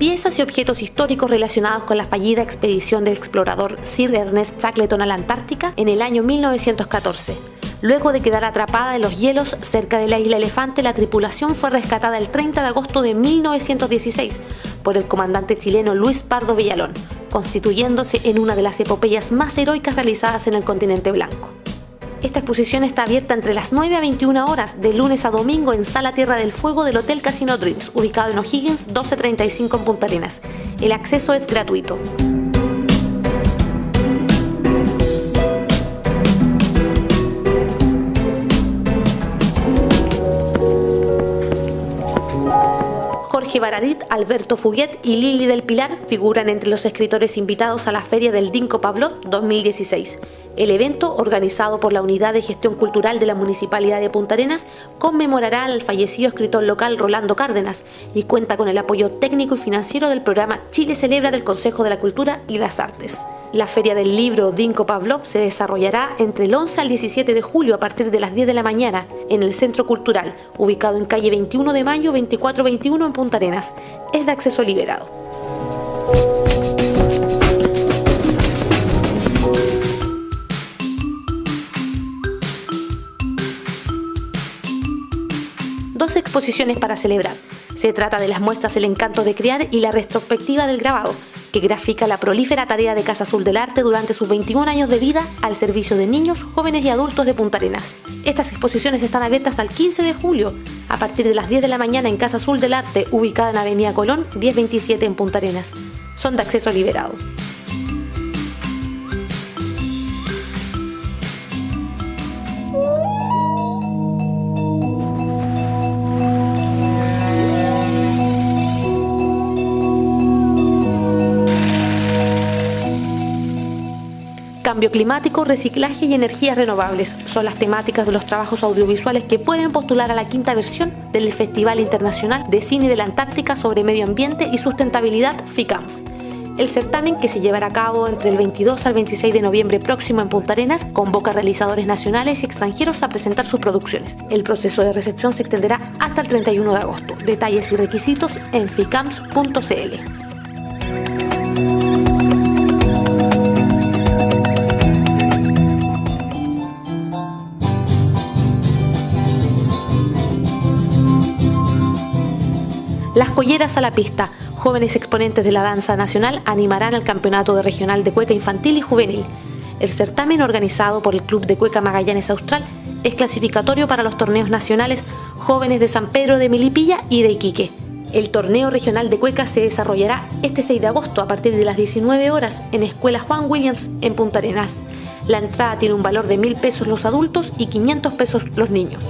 12 objetos históricos relacionados con la fallida expedición del explorador Sir Ernest Shackleton a la Antártica en el año 1914. Luego de quedar atrapada en los hielos cerca de la isla Elefante, la tripulación fue rescatada el 30 de agosto de 1916 por el comandante chileno Luis Pardo Villalón, constituyéndose en una de las epopeyas más heroicas realizadas en el continente blanco. Esta exposición está abierta entre las 9 a 21 horas, de lunes a domingo en Sala Tierra del Fuego del Hotel Casino Dreams, ubicado en O'Higgins 1235 en Punta Arenas. El acceso es gratuito. Jorge Baradit, Alberto Fuguet y Lili del Pilar figuran entre los escritores invitados a la Feria del Dinco Pablo 2016. El evento, organizado por la Unidad de Gestión Cultural de la Municipalidad de Punta Arenas, conmemorará al fallecido escritor local Rolando Cárdenas y cuenta con el apoyo técnico y financiero del programa Chile Celebra del Consejo de la Cultura y las Artes. La Feria del Libro Dinko Pavlov se desarrollará entre el 11 al 17 de julio a partir de las 10 de la mañana en el Centro Cultural, ubicado en calle 21 de mayo 2421 en Punta Arenas. Es de acceso liberado. Dos exposiciones para celebrar. Se trata de las muestras El encanto de criar y la retrospectiva del grabado, que grafica la prolífera tarea de Casa Azul del Arte durante sus 21 años de vida al servicio de niños, jóvenes y adultos de Punta Arenas. Estas exposiciones están abiertas al 15 de julio, a partir de las 10 de la mañana en Casa Azul del Arte, ubicada en Avenida Colón 1027 en Punta Arenas. Son de acceso liberado. Cambio climático, reciclaje y energías renovables son las temáticas de los trabajos audiovisuales que pueden postular a la quinta versión del Festival Internacional de Cine de la Antártica sobre Medio Ambiente y Sustentabilidad FICAMS. El certamen, que se llevará a cabo entre el 22 al 26 de noviembre próximo en Punta Arenas, convoca a realizadores nacionales y extranjeros a presentar sus producciones. El proceso de recepción se extenderá hasta el 31 de agosto. Detalles y requisitos en ficams.cl. Las Colleras a la Pista, jóvenes exponentes de la danza nacional, animarán al Campeonato de Regional de Cueca Infantil y Juvenil. El certamen organizado por el Club de Cueca Magallanes Austral es clasificatorio para los torneos nacionales jóvenes de San Pedro de Milipilla y de Iquique. El torneo regional de Cueca se desarrollará este 6 de agosto a partir de las 19 horas en Escuela Juan Williams en Punta Arenas. La entrada tiene un valor de mil pesos los adultos y 500 pesos los niños.